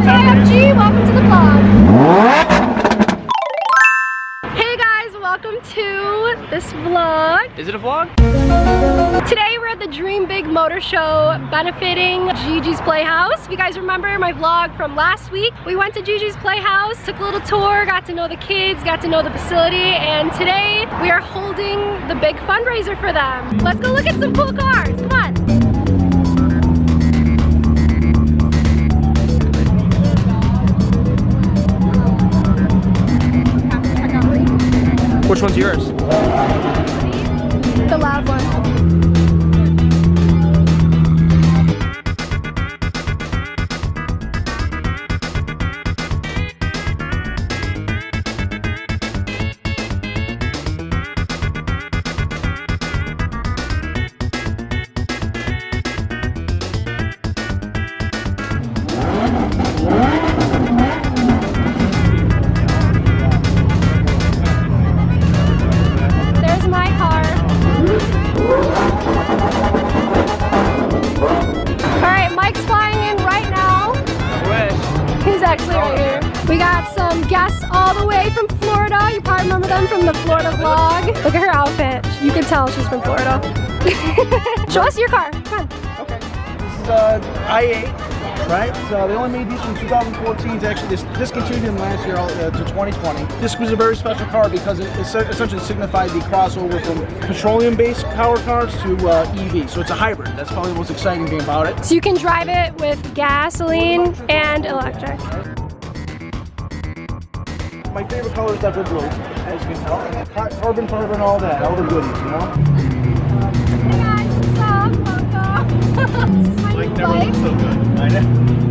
Hi, I'm Welcome to the vlog. Hey guys, welcome to this vlog. Is it a vlog? Today we're at the Dream Big Motor Show benefiting Gigi's Playhouse. If you guys remember my vlog from last week, we went to Gigi's Playhouse, took a little tour, got to know the kids, got to know the facility, and today we are holding the big fundraiser for them. Let's go look at some cool cars, come on. Which one's yours? The loud one. Outfit. You can tell she's from Florida. Show us your car. Come on. Okay. This is uh, i8, right? So they only made these from 2014. It's actually this discontinued them last year uh, to 2020. This was a very special car because it essentially signified the crossover from petroleum-based power cars to uh, EV. So it's a hybrid. That's probably the most exciting thing about it. So you can drive it with gasoline and electric. My favorite color is definitely blue, as you can tell. Car- Carbon fiber and all that, all the goodies, you know? Hey guys, what's up? Welcome. this is my new bike. so good. I know.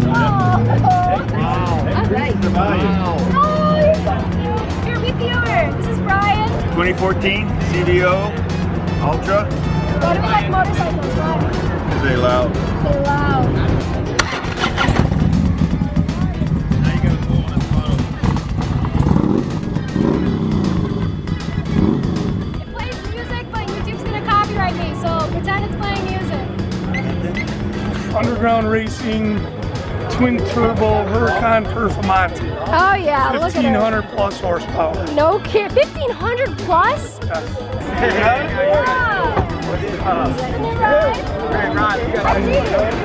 Oh, Wow. All right. The value. Oh, you're so cute. Here, meet the owner. This is Brian. 2014 CVO Ultra. What do we like motorcycles? Why? Very loud. They're loud. Underground racing twin turbo Huracan Performante. Oh yeah, look at 1500 plus horsepower. No kid, 1500 plus? Wow. Sitting in ride. Hi,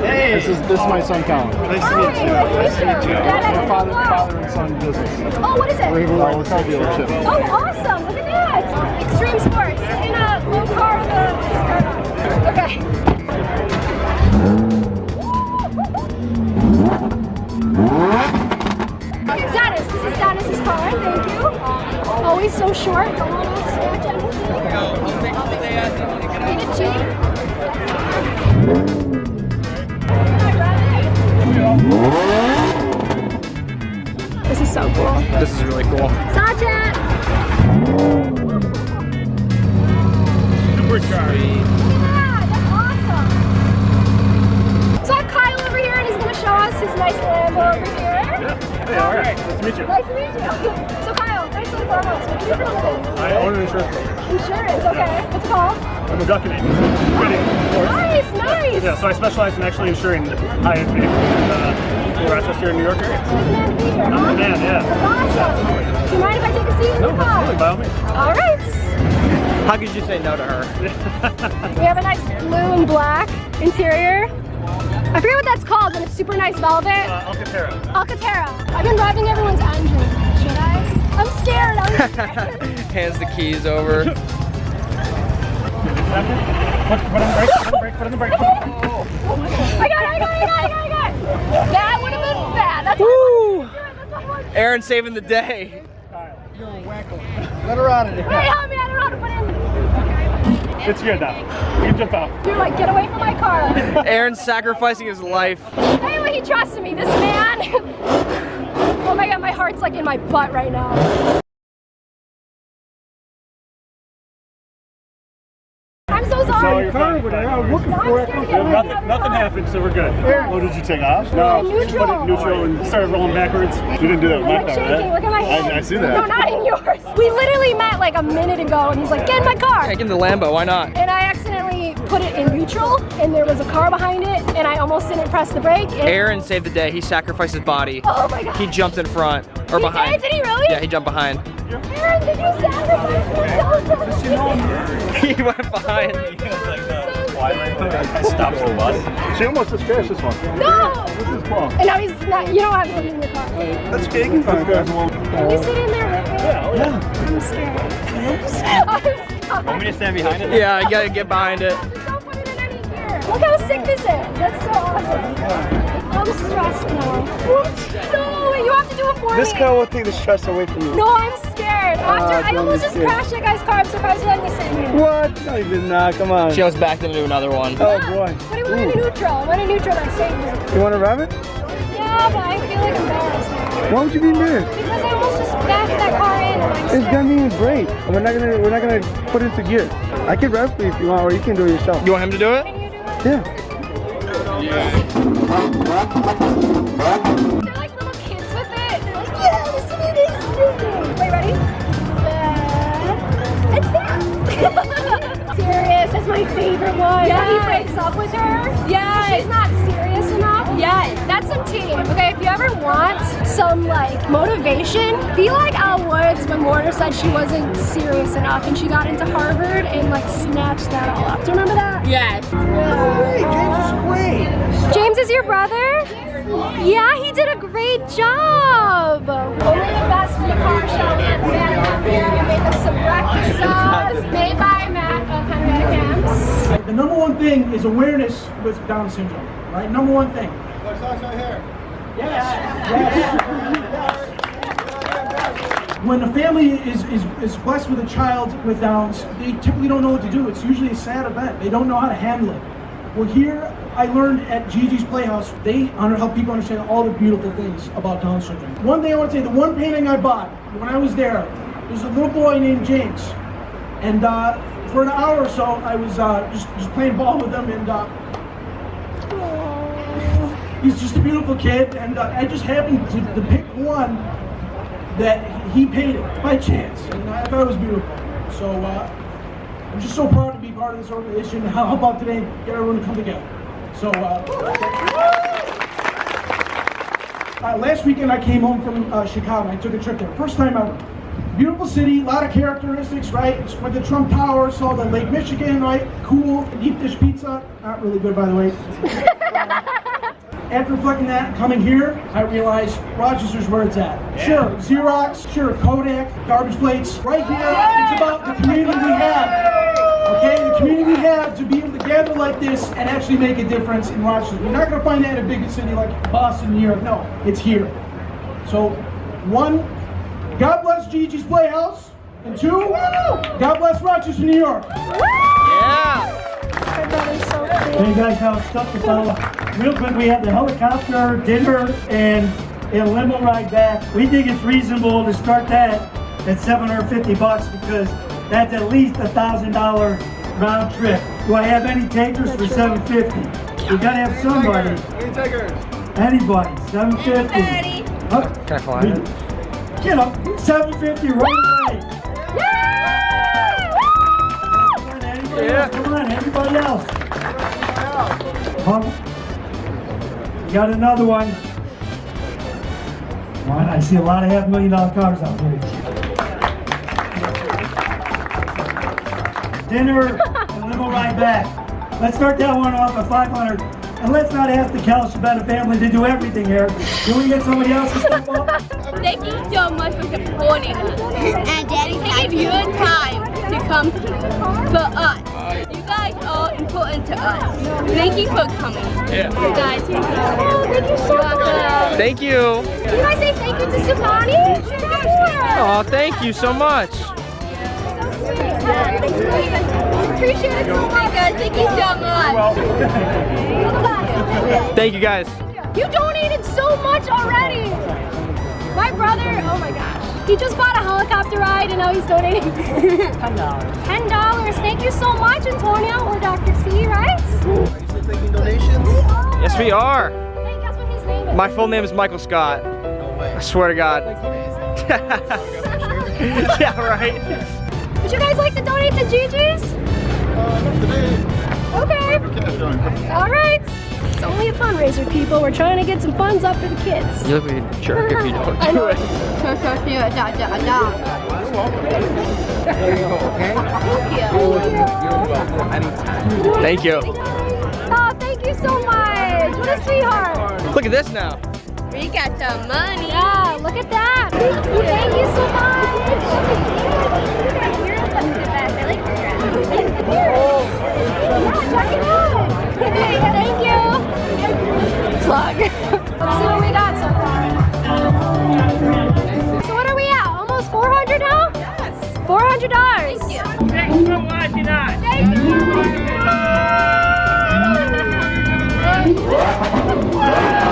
This is this is my son Colin. Nice Hi, nice to meet you. Dad, I Father, have a father and son business. Oh, what is it? Oh, it's our dealership. Oh, awesome! Look at that! Extreme sports in a low car with a startup. Okay. Thank you. Always so short. Don't want to scratch anything. Need a Jeep. This is so cool. This is really cool. Sajat! Supercharged. Yeah, that's awesome. So I have Kyle over here and he's gonna show us his nice Lambo over here. Yeah, Hey, all right. Nice to meet you. Nice to meet you. So Kyle, nice to foremost. What do you do for a living? I own an insurance company. Insurance, okay. What's it called? I'm a ducking agent. Trading, of course. Nice, nice. Yeah, so I specialize in actually insuring high-end vehicles in uh, the Rochester, New York area. Good man, Peter. I'm the man, yeah. That's awesome. Do you mind if I take a seat in No, the car? absolutely, by all means. All right. How could you say no to her? We have a nice blue and black interior. I forget what that's called, but it's super nice velvet. Uh, Alcantara. Alcantara. I've been driving everyone's engine. Should I? I'm scared. I'm scared. Hands the keys over. Put, put on the brake, put on the brake, put on the brake. I got it, I got it, I got it, I got it, I got it. That would have been bad. That's what I Woo! wanted to do. That's what I wanted to do. Aaron saving the day. Let her out of there. Hey, It's good now. You can jump out. You're like, get away from my car. Aaron's sacrificing his life. Anyway, he trusted me. This man. oh my god, my heart's like in my butt right now. So No, sorry. you're fine. you're fine. I was looking for it. scared to get away Nothing, nothing happened, so we're good. Oh, did you take off? No, No, neutral. put it neutral and started rolling backwards. You didn't do that with my car, right? Look at my hand. I, I see that. No, not in yours. We literally met like a minute ago, and he's like, "Get in my car," Take him the Lambo, why not? and I accidentally put it in neutral and there was a car behind it and I almost didn't press the brake. And Aaron saved the day. He sacrificed his body. Oh my god. He jumped in front or He behind. did? Did he really? Yeah, he jumped behind. Aaron, did you sacrifice yourself? he went behind. Uh, I stopped the bus. She almost just crashed this one. No! This is Paul. And now he's not, you don't have him in your car. That's big. That's good. Can you sit in there with me? Yeah. Oh, I'm scared. I'm scared. Want me to stand behind it? Yeah, you gotta get behind it. Just don't put it in any gear. Look how sick this is. That's so awesome. I'm stressed now. No, wait, you have to do it for This me. car will take the stress away from you. No, I'm scared. Oh, After, I don't almost just scared. crashed that guy's car. I'm surprised you let me sit here. What? Not even nah, come on. She almost backed into another one. Oh boy. But I went in neutral. I went in neutral that saved me. You want to rev it? Yeah, but I feel like embarrassed now. Why would you be embarrassed? Because I almost just backed that car in and I'm It's scared. gonna be great. And we're not gonna we're not gonna put it into gear. I can rev for you if you want, or you can do it yourself. You want him to do it? Can you do it? Yeah. They're favorite one. Yeah. He breaks up with her. Yeah. She's not serious enough. Yeah. That's some tea. Okay, if you ever want some like motivation, be like Elle Woods when Warner said she wasn't serious enough and she got into Harvard and like snatched that all up. Do you remember that? Yes. Hey, James is great. James is your brother? Yeah, he did a great job. Only the best from the car show. Matt out there. I made us some breakfast sauce made by Matt of Henrietta Camps. The number one thing is awareness with Down syndrome, right? Number one thing. Yes. When a family is, is, is blessed with a child with Downs, they typically don't know what to do. It's usually a sad event. They don't know how to handle it. Well, here I learned at Gigi's Playhouse, they help people understand all the beautiful things about Down syndrome. One thing I want to say, the one painting I bought when I was there, there's a little boy named James. And uh, for an hour or so, I was uh, just, just playing ball with him, and uh, he's just a beautiful kid. And uh, I just happened to, to pick one that he painted by chance, and I thought it was beautiful. So uh, I'm just so proud to be part of this organization. How about today, get everyone to come together? So. Uh, uh, last weekend I came home from uh, Chicago. I took a trip there, first time ever. Beautiful city, a lot of characteristics, right? Went to Trump Tower, saw the Lake Michigan, right? Cool. Deep dish pizza, not really good by the way. After reflecting that, coming here, I realized Rochester's where it's at. Sure, Xerox, sure, Kodak, garbage plates. Right here, it's about the community we have. Okay, the community we have to be able to gather like this and actually make a difference in Rochester. You're not going to find that in a big city like Boston, New York. No, it's here. So, one, God bless Gigi's Playhouse. And two, God bless Rochester, New York. Yeah. My so cool. Hey guys, how it's stuff to follow. Real quick, we have the helicopter, dinner, and a limo ride back. We think it's reasonable to start that at 750 bucks because that's at least a thousand dollar round trip. Do I have any takers for 750? We gotta have somebody. Anybody, 750. Huh? Can I fly it? Get up, 750 right away. Come on, anybody Yeah. else? Come on, everybody else. Huh? Got another one. Come on, I see a lot of half million dollar cars out there. Dinner and limo ride back. Let's start that one off at 500. And let's not ask the Calshabetta family to do everything here. Can we get somebody else to step up? Thank you so much for supporting us and Daddy taking your time to come for us. You guys are important to us. Thank you for coming. Yeah. You guys, Oh, thank you so much. Thank you. Can I say thank you to Sukani? Sure. Oh, thank you so much. Appreciate it so much. guys, thank you so much. Thank you guys. You donated so much already. My brother, oh my gosh. He just bought a helicopter ride and now he's donating $10. $10. Thank you so much, Antonio or Dr. C, right? Are you still taking donations? Yes, we are. Hey, guess what his name is? My full name is Michael Scott. I swear to God. yeah, right. Would you guys like to donate to Gigi's? Uh, not today. Okay. All right. It's only a fundraiser, people. We're trying to get some funds up for the kids. You look like a jerk if you don't I do know. it. Thank you. Oh, thank you so much. What a sweetheart. Look at this now. We got the money. Yeah, look at that. Thank you, thank you so much. You're the best. I like your dress. Yeah, check it out. Thank you. Plug. Let's see what we got so far. So what are we at? Almost 400 now? Yes. $400. Thank you. Thanks for watching us. Thank you.